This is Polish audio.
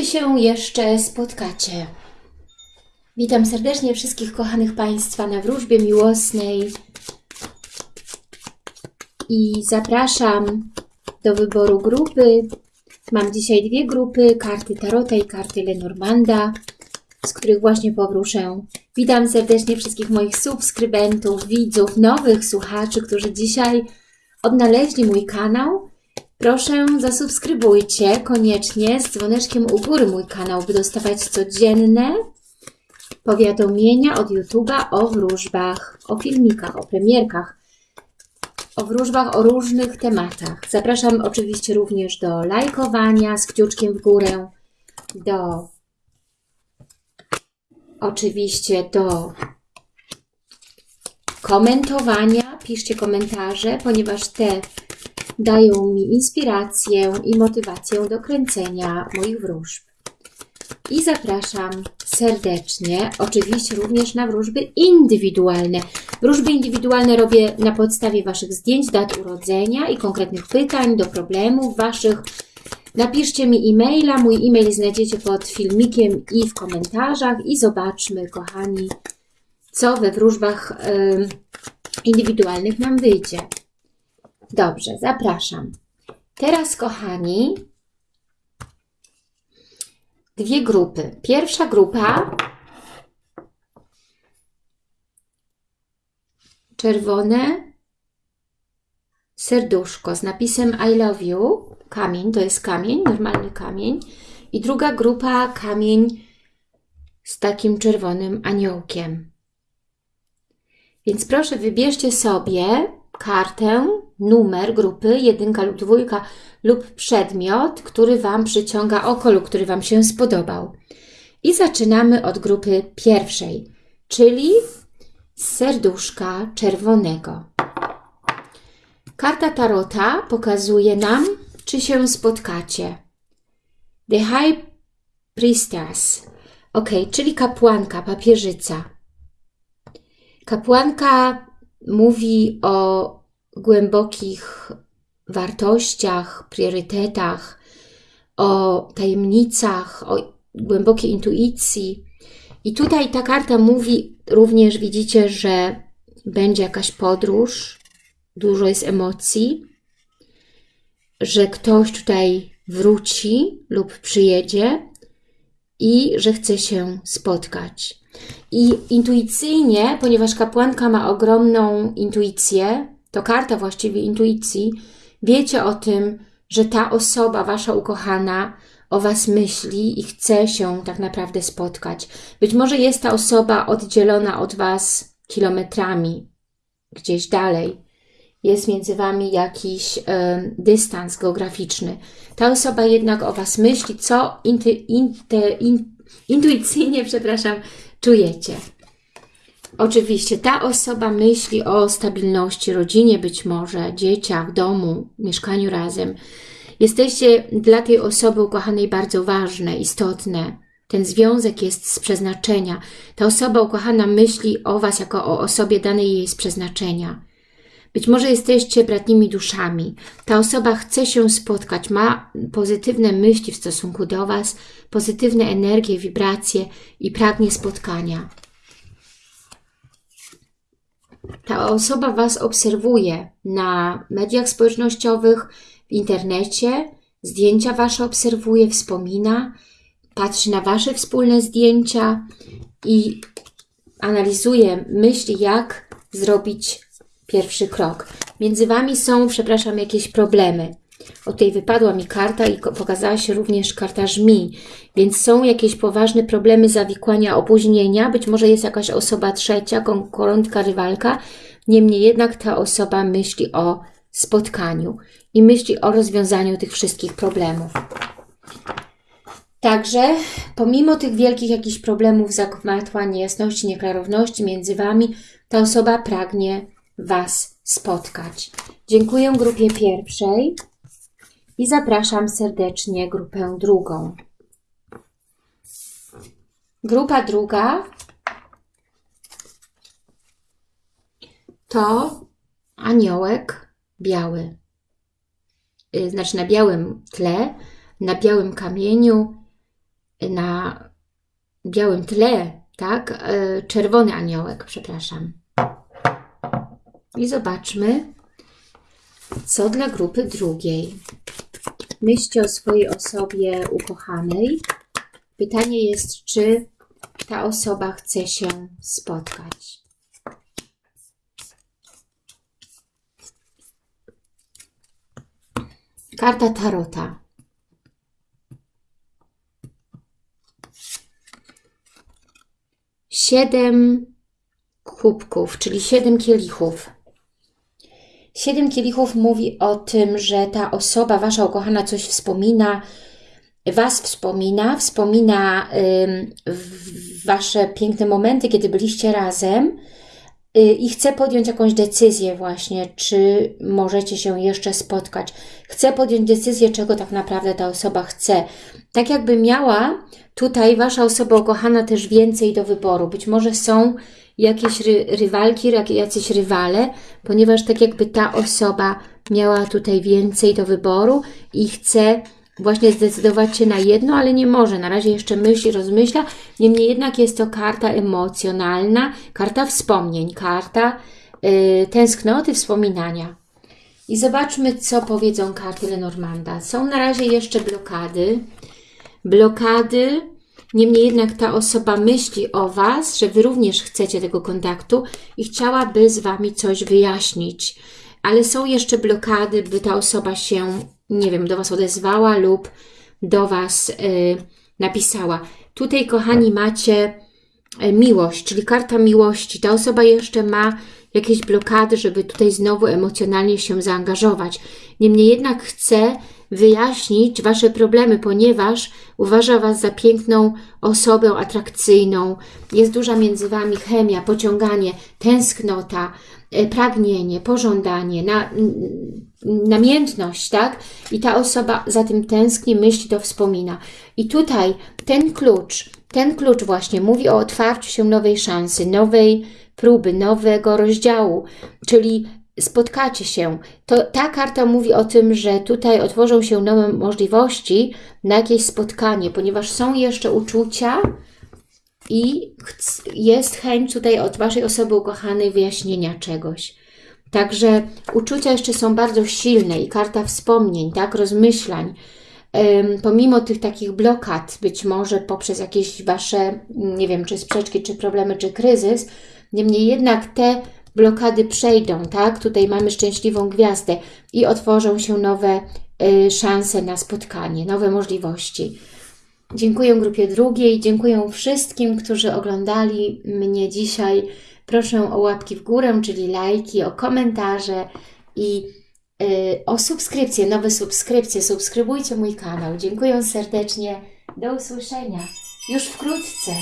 czy się jeszcze spotkacie? Witam serdecznie wszystkich kochanych Państwa na wróżbie miłosnej i zapraszam do wyboru grupy. Mam dzisiaj dwie grupy, karty Tarota i karty Lenormanda, z których właśnie powróżę. Witam serdecznie wszystkich moich subskrybentów, widzów, nowych słuchaczy, którzy dzisiaj odnaleźli mój kanał. Proszę zasubskrybujcie koniecznie z dzwoneczkiem u góry mój kanał, by dostawać codzienne powiadomienia od YouTube'a o wróżbach, o filmikach, o premierkach, o wróżbach o różnych tematach. Zapraszam oczywiście również do lajkowania z kciuczkiem w górę, do oczywiście do komentowania. Piszcie komentarze, ponieważ te dają mi inspirację i motywację do kręcenia moich wróżb. I zapraszam serdecznie, oczywiście również na wróżby indywidualne. Wróżby indywidualne robię na podstawie Waszych zdjęć, dat urodzenia i konkretnych pytań do problemów Waszych. Napiszcie mi e-maila, mój e-mail znajdziecie pod filmikiem i w komentarzach i zobaczmy, kochani, co we wróżbach y, indywidualnych nam wyjdzie. Dobrze, zapraszam. Teraz, kochani, dwie grupy. Pierwsza grupa czerwone serduszko z napisem I love you, kamień, to jest kamień, normalny kamień. I druga grupa kamień z takim czerwonym aniołkiem. Więc proszę wybierzcie sobie kartę, numer grupy, jedynka lub dwójka lub przedmiot, który Wam przyciąga oko lub który Wam się spodobał. I zaczynamy od grupy pierwszej, czyli serduszka czerwonego. Karta Tarota pokazuje nam, czy się spotkacie. The High Priestess. Ok, czyli kapłanka, papieżyca. Kapłanka mówi o głębokich wartościach, priorytetach, o tajemnicach, o głębokiej intuicji. I tutaj ta karta mówi również, widzicie, że będzie jakaś podróż, dużo jest emocji, że ktoś tutaj wróci lub przyjedzie i że chce się spotkać. I intuicyjnie, ponieważ kapłanka ma ogromną intuicję, to karta właściwie intuicji, wiecie o tym, że ta osoba, Wasza ukochana, o Was myśli i chce się tak naprawdę spotkać. Być może jest ta osoba oddzielona od Was kilometrami, gdzieś dalej. Jest między Wami jakiś y, dystans geograficzny. Ta osoba jednak o Was myśli, co inty, inty, in, intuicyjnie, przepraszam, czujecie. Oczywiście ta osoba myśli o stabilności, rodzinie być może, dzieciach, domu, mieszkaniu razem. Jesteście dla tej osoby ukochanej bardzo ważne, istotne. Ten związek jest z przeznaczenia. Ta osoba ukochana myśli o Was jako o osobie danej jej z przeznaczenia. Być może jesteście bratnimi duszami. Ta osoba chce się spotkać, ma pozytywne myśli w stosunku do Was, pozytywne energie, wibracje i pragnie spotkania. Ta osoba Was obserwuje na mediach społecznościowych, w internecie, zdjęcia Wasze obserwuje, wspomina, patrzy na Wasze wspólne zdjęcia i analizuje, myśli, jak zrobić pierwszy krok. Między Wami są, przepraszam, jakieś problemy. O tej wypadła mi karta i pokazała się również karta żmi, więc są jakieś poważne problemy zawikłania, opóźnienia, być może jest jakaś osoba trzecia, konkurentka, rywalka, niemniej jednak ta osoba myśli o spotkaniu i myśli o rozwiązaniu tych wszystkich problemów. Także pomimo tych wielkich jakichś problemów, zagmatła, niejasności, nieklarowności między Wami, ta osoba pragnie Was spotkać. Dziękuję grupie pierwszej i zapraszam serdecznie grupę drugą. Grupa druga to aniołek biały. Y, znaczy na białym tle, na białym kamieniu na białym tle, tak? E, czerwony aniołek, przepraszam. I zobaczmy, co dla grupy drugiej. Myślcie o swojej osobie ukochanej. Pytanie jest, czy ta osoba chce się spotkać. Karta Tarota. Siedem kubków, czyli siedem kielichów. Siedem kielichów mówi o tym, że ta osoba, Wasza ukochana, coś wspomina, Was wspomina, wspomina y, Wasze piękne momenty, kiedy byliście razem y, i chce podjąć jakąś decyzję właśnie, czy możecie się jeszcze spotkać. Chce podjąć decyzję, czego tak naprawdę ta osoba chce. Tak jakby miała tutaj Wasza osoba ukochana też więcej do wyboru. Być może są jakieś ry rywalki, jacyś rywale, ponieważ tak jakby ta osoba miała tutaj więcej do wyboru i chce właśnie zdecydować się na jedno, ale nie może. Na razie jeszcze myśli, rozmyśla. Niemniej jednak jest to karta emocjonalna, karta wspomnień, karta yy, tęsknoty, wspominania. I zobaczmy, co powiedzą karty Lenormanda. Są na razie jeszcze blokady. Blokady Niemniej jednak ta osoba myśli o Was, że Wy również chcecie tego kontaktu i chciałaby z Wami coś wyjaśnić. Ale są jeszcze blokady, by ta osoba się, nie wiem, do Was odezwała lub do Was y, napisała. Tutaj, kochani, macie y, miłość, czyli karta miłości. Ta osoba jeszcze ma jakieś blokady, żeby tutaj znowu emocjonalnie się zaangażować. Niemniej jednak chce wyjaśnić Wasze problemy, ponieważ uważa Was za piękną osobę, atrakcyjną. Jest duża między Wami chemia, pociąganie, tęsknota, e, pragnienie, pożądanie, na, namiętność, tak? I ta osoba za tym tęskni, myśli, to wspomina. I tutaj ten klucz, ten klucz właśnie mówi o otwarciu się nowej szansy, nowej próby, nowego rozdziału, czyli spotkacie się. To, ta karta mówi o tym, że tutaj otworzą się nowe możliwości na jakieś spotkanie, ponieważ są jeszcze uczucia i jest chęć tutaj od Waszej osoby ukochanej wyjaśnienia czegoś. Także uczucia jeszcze są bardzo silne i karta wspomnień, tak, rozmyślań. pomimo tych takich blokad, być może poprzez jakieś Wasze, nie wiem, czy sprzeczki, czy problemy, czy kryzys, niemniej jednak te blokady przejdą, tak? Tutaj mamy szczęśliwą gwiazdę i otworzą się nowe y, szanse na spotkanie, nowe możliwości. Dziękuję grupie drugiej, dziękuję wszystkim, którzy oglądali mnie dzisiaj. Proszę o łapki w górę, czyli lajki, o komentarze i y, o subskrypcję, nowe subskrypcje. Subskrybujcie mój kanał. Dziękuję serdecznie. Do usłyszenia już wkrótce.